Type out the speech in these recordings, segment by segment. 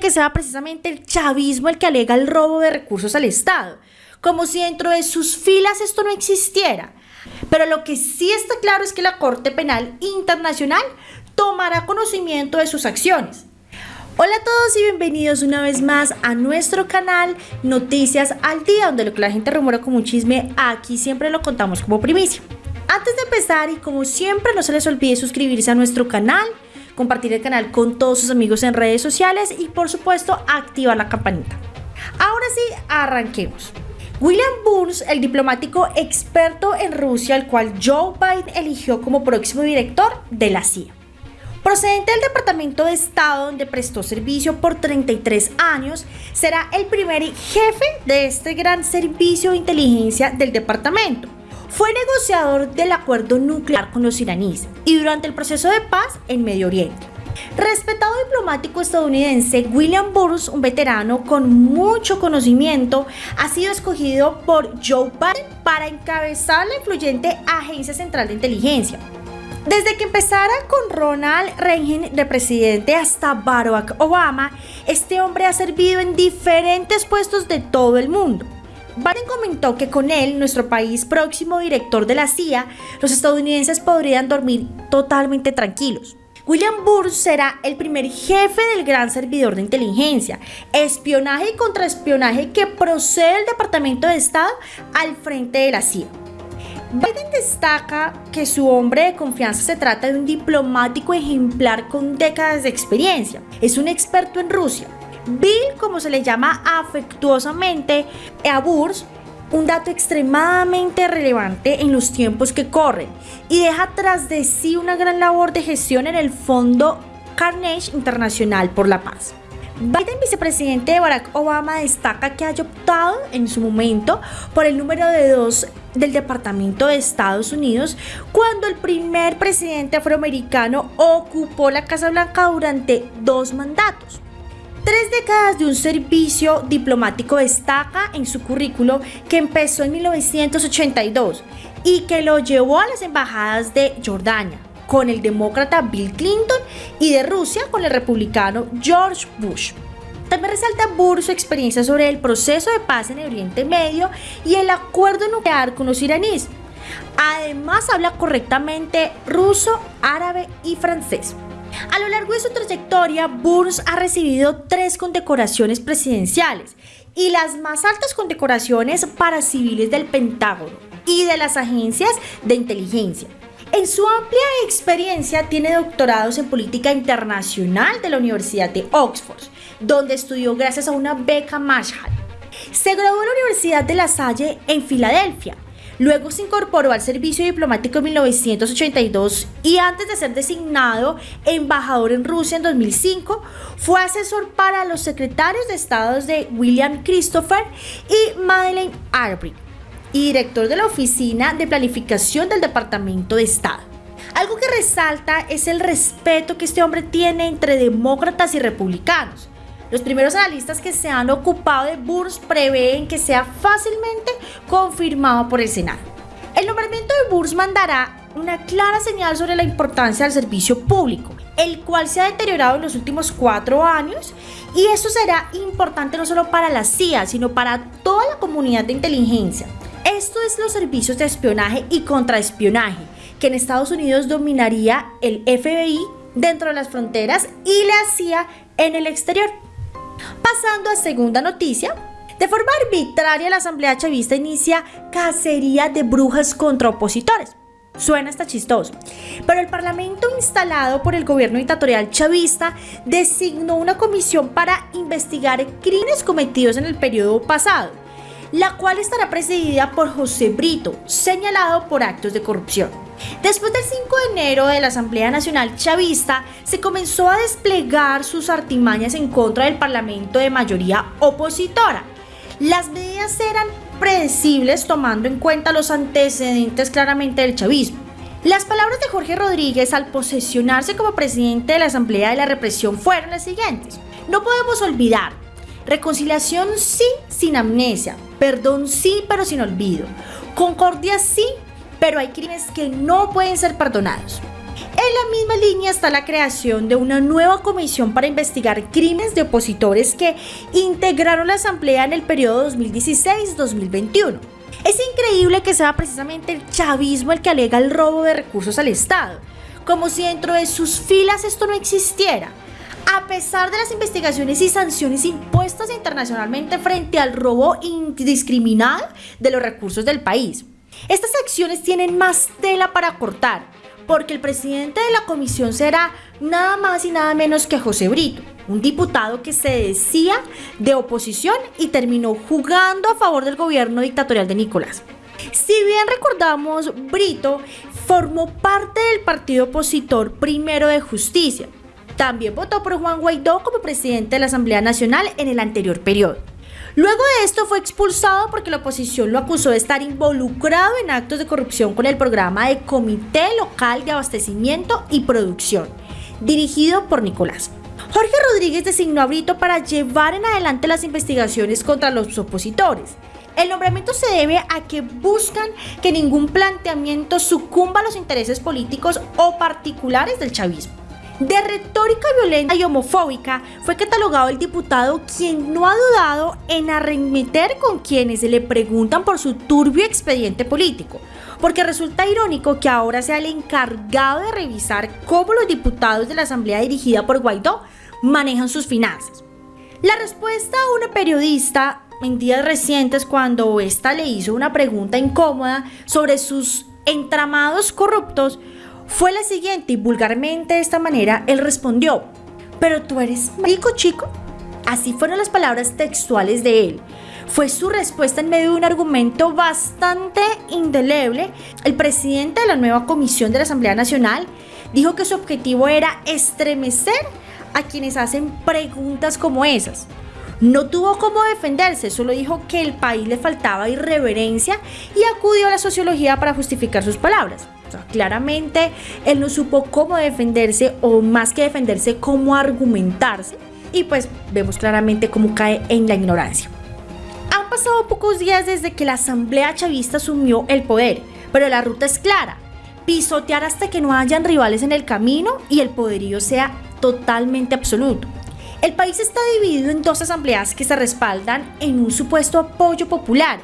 que sea precisamente el chavismo el que alega el robo de recursos al Estado, como si dentro de sus filas esto no existiera. Pero lo que sí está claro es que la Corte Penal Internacional tomará conocimiento de sus acciones. Hola a todos y bienvenidos una vez más a nuestro canal Noticias al Día, donde lo que la gente rumora como un chisme, aquí siempre lo contamos como primicia. Antes de empezar y como siempre no se les olvide suscribirse a nuestro canal, compartir el canal con todos sus amigos en redes sociales y por supuesto activar la campanita. Ahora sí, arranquemos. William Burns, el diplomático experto en Rusia, al cual Joe Biden eligió como próximo director de la CIA. Procedente del Departamento de Estado donde prestó servicio por 33 años, será el primer jefe de este gran servicio de inteligencia del departamento. Fue negociador del acuerdo nuclear con los iraníes y durante el proceso de paz en Medio Oriente. Respetado diplomático estadounidense, William Burns, un veterano con mucho conocimiento, ha sido escogido por Joe Biden para encabezar la influyente Agencia Central de Inteligencia. Desde que empezara con Ronald Reagan de presidente hasta Barack Obama, este hombre ha servido en diferentes puestos de todo el mundo. Biden comentó que con él, nuestro país próximo director de la CIA, los estadounidenses podrían dormir totalmente tranquilos. William Burns será el primer jefe del gran servidor de inteligencia, espionaje y contraespionaje que procede del Departamento de Estado al frente de la CIA. Biden destaca que su hombre de confianza se trata de un diplomático ejemplar con décadas de experiencia. Es un experto en Rusia. Bill, como se le llama afectuosamente a Burns, un dato extremadamente relevante en los tiempos que corren y deja tras de sí una gran labor de gestión en el Fondo Carnegie Internacional por la Paz. Biden, vicepresidente de Barack Obama, destaca que haya optado en su momento por el número de dos del Departamento de Estados Unidos cuando el primer presidente afroamericano ocupó la Casa Blanca durante dos mandatos. Tres décadas de un servicio diplomático destaca en su currículo que empezó en 1982 y que lo llevó a las embajadas de Jordania con el demócrata Bill Clinton y de Rusia con el republicano George Bush. También resalta Burr su experiencia sobre el proceso de paz en el Oriente Medio y el acuerdo nuclear con los iraníes. Además habla correctamente ruso, árabe y francés. A lo largo de su trayectoria, Burns ha recibido tres condecoraciones presidenciales y las más altas condecoraciones para civiles del Pentágono y de las agencias de inteligencia. En su amplia experiencia tiene doctorados en política internacional de la Universidad de Oxford, donde estudió gracias a una beca Marshall. Se graduó en la Universidad de La Salle en Filadelfia Luego se incorporó al servicio diplomático en 1982 y antes de ser designado embajador en Rusia en 2005, fue asesor para los secretarios de Estado de William Christopher y Madeleine Albright y director de la Oficina de Planificación del Departamento de Estado. Algo que resalta es el respeto que este hombre tiene entre demócratas y republicanos los primeros analistas que se han ocupado de Burns prevén que sea fácilmente confirmado por el Senado. El nombramiento de Burns mandará una clara señal sobre la importancia del servicio público, el cual se ha deteriorado en los últimos cuatro años y eso será importante no solo para la CIA, sino para toda la comunidad de inteligencia. Esto es los servicios de espionaje y contraespionaje, que en Estados Unidos dominaría el FBI dentro de las fronteras y la CIA en el exterior. Pasando a segunda noticia, de forma arbitraria la Asamblea Chavista inicia cacería de brujas contra opositores. Suena hasta chistoso. Pero el Parlamento instalado por el gobierno dictatorial chavista designó una comisión para investigar crímenes cometidos en el periodo pasado, la cual estará presidida por José Brito, señalado por actos de corrupción. Después del 5 de enero de la Asamblea Nacional Chavista, se comenzó a desplegar sus artimañas en contra del Parlamento de mayoría opositora. Las medidas eran predecibles tomando en cuenta los antecedentes claramente del chavismo. Las palabras de Jorge Rodríguez al posesionarse como presidente de la Asamblea de la Represión fueron las siguientes. No podemos olvidar, reconciliación sí sin amnesia, perdón sí pero sin olvido, concordia sí pero hay crímenes que no pueden ser perdonados. En la misma línea está la creación de una nueva comisión para investigar crímenes de opositores que integraron la Asamblea en el periodo 2016-2021. Es increíble que sea precisamente el chavismo el que alega el robo de recursos al Estado, como si dentro de sus filas esto no existiera. A pesar de las investigaciones y sanciones impuestas internacionalmente frente al robo indiscriminado de los recursos del país. Estas acciones tienen más tela para cortar, porque el presidente de la comisión será nada más y nada menos que José Brito, un diputado que se decía de oposición y terminó jugando a favor del gobierno dictatorial de Nicolás. Si bien recordamos, Brito formó parte del partido opositor Primero de Justicia. También votó por Juan Guaidó como presidente de la Asamblea Nacional en el anterior periodo. Luego de esto fue expulsado porque la oposición lo acusó de estar involucrado en actos de corrupción con el programa de Comité Local de Abastecimiento y Producción, dirigido por Nicolás. Jorge Rodríguez designó a Brito para llevar en adelante las investigaciones contra los opositores. El nombramiento se debe a que buscan que ningún planteamiento sucumba a los intereses políticos o particulares del chavismo. De retórica violenta y homofóbica fue catalogado el diputado quien no ha dudado en arremeter con quienes le preguntan por su turbio expediente político, porque resulta irónico que ahora sea el encargado de revisar cómo los diputados de la Asamblea dirigida por Guaidó manejan sus finanzas. La respuesta a una periodista en días recientes cuando ésta le hizo una pregunta incómoda sobre sus entramados corruptos fue la siguiente y vulgarmente de esta manera él respondió, pero tú eres rico chico. Así fueron las palabras textuales de él. Fue su respuesta en medio de un argumento bastante indeleble. El presidente de la nueva comisión de la Asamblea Nacional dijo que su objetivo era estremecer a quienes hacen preguntas como esas. No tuvo cómo defenderse, solo dijo que el país le faltaba irreverencia y acudió a la sociología para justificar sus palabras. Claramente él no supo cómo defenderse o más que defenderse, cómo argumentarse y pues vemos claramente cómo cae en la ignorancia. Han pasado pocos días desde que la Asamblea Chavista asumió el poder, pero la ruta es clara, pisotear hasta que no hayan rivales en el camino y el poderío sea totalmente absoluto. El país está dividido en dos asambleas que se respaldan en un supuesto apoyo popular,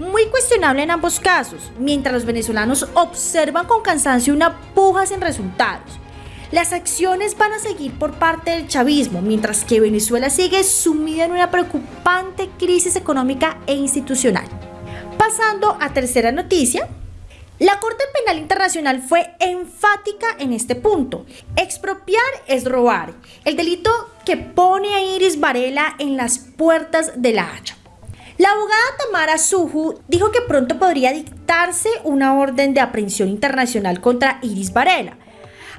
muy cuestionable en ambos casos, mientras los venezolanos observan con cansancio una puja sin resultados. Las acciones van a seguir por parte del chavismo, mientras que Venezuela sigue sumida en una preocupante crisis económica e institucional. Pasando a tercera noticia, la Corte Penal Internacional fue enfática en este punto. Expropiar es robar, el delito que pone a Iris Varela en las puertas de la Haya. La abogada Tamara Suju dijo que pronto podría dictarse una orden de aprehensión internacional contra Iris Varela.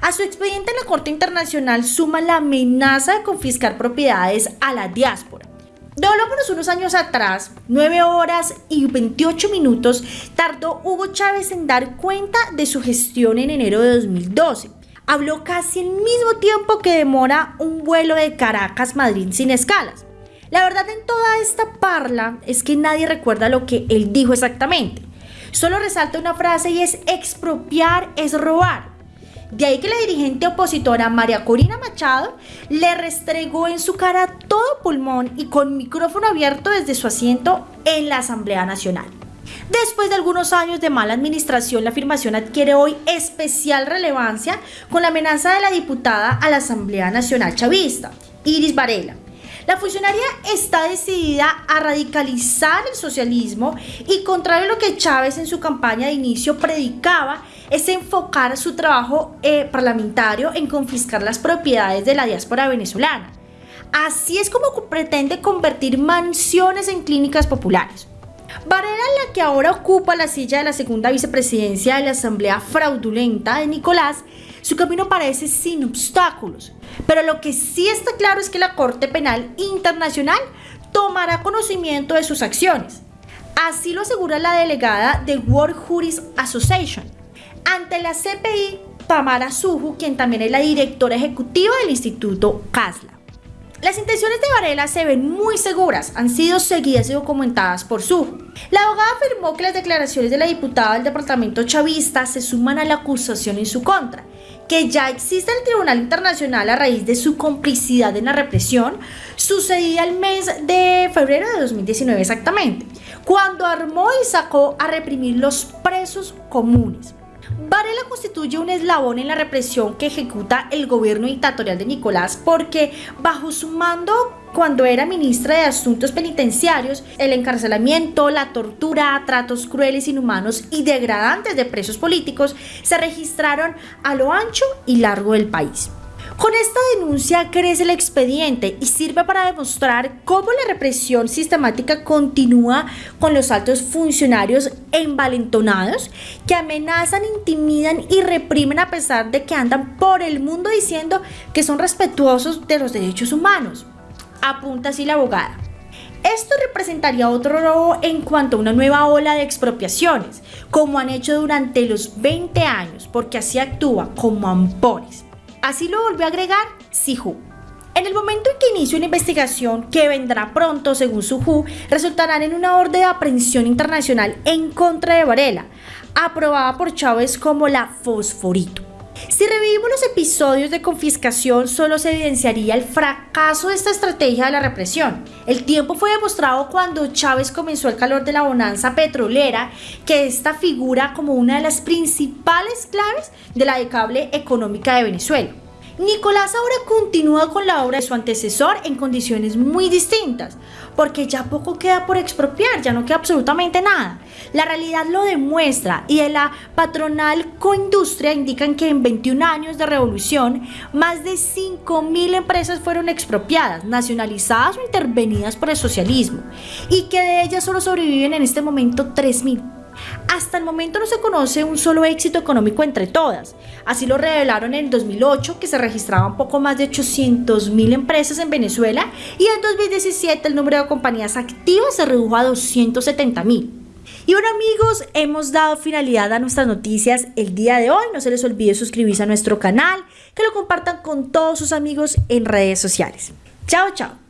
A su expediente en la Corte Internacional suma la amenaza de confiscar propiedades a la diáspora. Devolvámonos unos años atrás, 9 horas y 28 minutos tardó Hugo Chávez en dar cuenta de su gestión en enero de 2012. Habló casi el mismo tiempo que demora un vuelo de Caracas-Madrid sin escalas. La verdad en toda esta parla es que nadie recuerda lo que él dijo exactamente. Solo resalta una frase y es expropiar es robar. De ahí que la dirigente opositora María Corina Machado le restregó en su cara todo pulmón y con micrófono abierto desde su asiento en la Asamblea Nacional. Después de algunos años de mala administración, la afirmación adquiere hoy especial relevancia con la amenaza de la diputada a la Asamblea Nacional Chavista, Iris Varela. La funcionaria está decidida a radicalizar el socialismo y contrario a lo que Chávez en su campaña de inicio predicaba, es enfocar su trabajo eh, parlamentario en confiscar las propiedades de la diáspora venezolana. Así es como pretende convertir mansiones en clínicas populares. Varela, la que ahora ocupa la silla de la segunda vicepresidencia de la Asamblea fraudulenta de Nicolás, su camino parece sin obstáculos. Pero lo que sí está claro es que la Corte Penal Internacional tomará conocimiento de sus acciones. Así lo asegura la delegada de World Juris Association, ante la CPI, Tamara Suju, quien también es la directora ejecutiva del Instituto CASLA. Las intenciones de Varela se ven muy seguras, han sido seguidas y documentadas por Suju. La abogada afirmó que las declaraciones de la diputada del departamento chavista se suman a la acusación en su contra, que ya existe el Tribunal Internacional a raíz de su complicidad en la represión, sucedía el mes de febrero de 2019 exactamente, cuando armó y sacó a reprimir los presos comunes. Varela constituye un eslabón en la represión que ejecuta el gobierno dictatorial de Nicolás porque bajo su mando cuando era ministra de Asuntos Penitenciarios, el encarcelamiento, la tortura, tratos crueles, inhumanos y degradantes de presos políticos se registraron a lo ancho y largo del país. Con esta denuncia crece el expediente y sirve para demostrar cómo la represión sistemática continúa con los altos funcionarios envalentonados que amenazan, intimidan y reprimen a pesar de que andan por el mundo diciendo que son respetuosos de los derechos humanos. Apunta así la abogada. Esto representaría otro robo en cuanto a una nueva ola de expropiaciones, como han hecho durante los 20 años, porque así actúa como ampones. Así lo volvió a agregar Sihu. En el momento en que inicie una investigación que vendrá pronto, según Suhu, resultarán en una orden de aprehensión internacional en contra de Varela, aprobada por Chávez como la Fosforito. Si revivimos los episodios de confiscación, solo se evidenciaría el fracaso de esta estrategia de la represión. El tiempo fue demostrado cuando Chávez comenzó el calor de la bonanza petrolera, que esta figura como una de las principales claves de la decable económica de Venezuela. Nicolás ahora continúa con la obra de su antecesor en condiciones muy distintas, porque ya poco queda por expropiar, ya no queda absolutamente nada. La realidad lo demuestra y de la patronal coindustria indican que en 21 años de revolución, más de 5.000 empresas fueron expropiadas, nacionalizadas o intervenidas por el socialismo, y que de ellas solo sobreviven en este momento 3.000. Hasta el momento no se conoce un solo éxito económico entre todas. Así lo revelaron en 2008, que se registraban poco más de 800 mil empresas en Venezuela, y en 2017 el número de compañías activas se redujo a 270 mil. Y bueno amigos, hemos dado finalidad a nuestras noticias el día de hoy. No se les olvide suscribirse a nuestro canal, que lo compartan con todos sus amigos en redes sociales. Chao, chao.